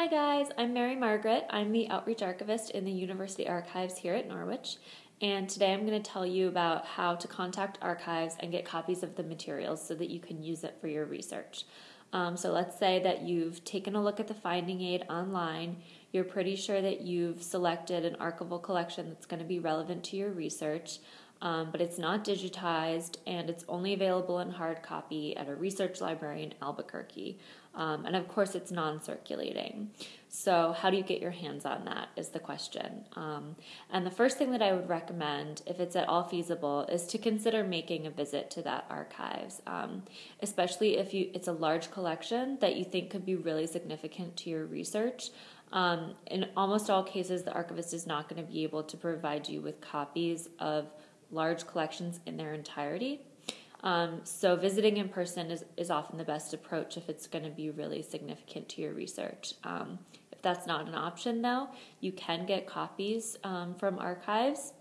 Hi guys, I'm Mary Margaret. I'm the Outreach Archivist in the University Archives here at Norwich, and today I'm going to tell you about how to contact archives and get copies of the materials so that you can use it for your research. Um, so let's say that you've taken a look at the finding aid online, you're pretty sure that you've selected an archival collection that's going to be relevant to your research um, but it's not digitized and it's only available in hard copy at a research library in Albuquerque. Um, and of course, it's non circulating. So, how do you get your hands on that is the question. Um, and the first thing that I would recommend, if it's at all feasible, is to consider making a visit to that archives, um, especially if you it's a large collection that you think could be really significant to your research. Um, in almost all cases, the archivist is not going to be able to provide you with copies of large collections in their entirety. Um, so visiting in person is, is often the best approach if it's going to be really significant to your research. Um, if that's not an option, though, you can get copies um, from archives.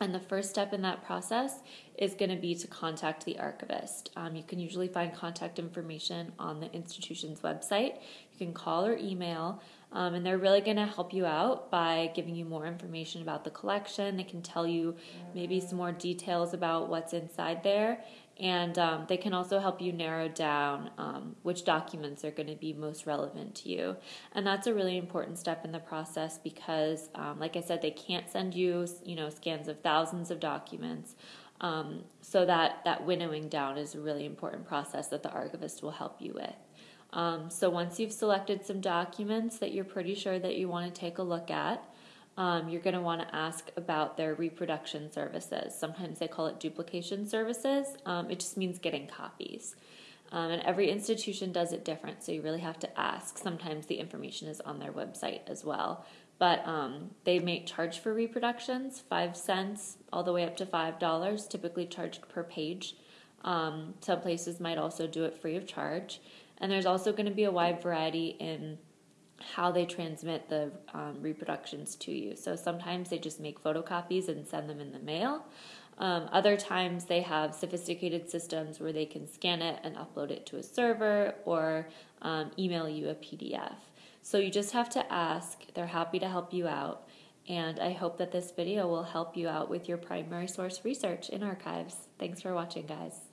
And the first step in that process is going to be to contact the archivist. Um, you can usually find contact information on the institution's website. You can call or email, um, and they're really going to help you out by giving you more information about the collection. They can tell you maybe some more details about what's inside there, and um, they can also help you narrow down um, which documents are going to be most relevant to you. And that's a really important step in the process because, um, like I said, they can't send you, you know, scans of thousands of documents. Um, so that that winnowing down is a really important process that the archivist will help you with. Um, so once you've selected some documents that you're pretty sure that you want to take a look at, um, you're going to want to ask about their reproduction services. Sometimes they call it duplication services. Um, it just means getting copies. Um, and every institution does it different, so you really have to ask. Sometimes the information is on their website as well. But um, they may charge for reproductions, five cents all the way up to five dollars, typically charged per page. Um, some places might also do it free of charge. And there's also going to be a wide variety in how they transmit the um, reproductions to you. So sometimes they just make photocopies and send them in the mail. Um, other times they have sophisticated systems where they can scan it and upload it to a server or um, email you a PDF. So you just have to ask. They're happy to help you out. And I hope that this video will help you out with your primary source research in archives. Thanks for watching, guys.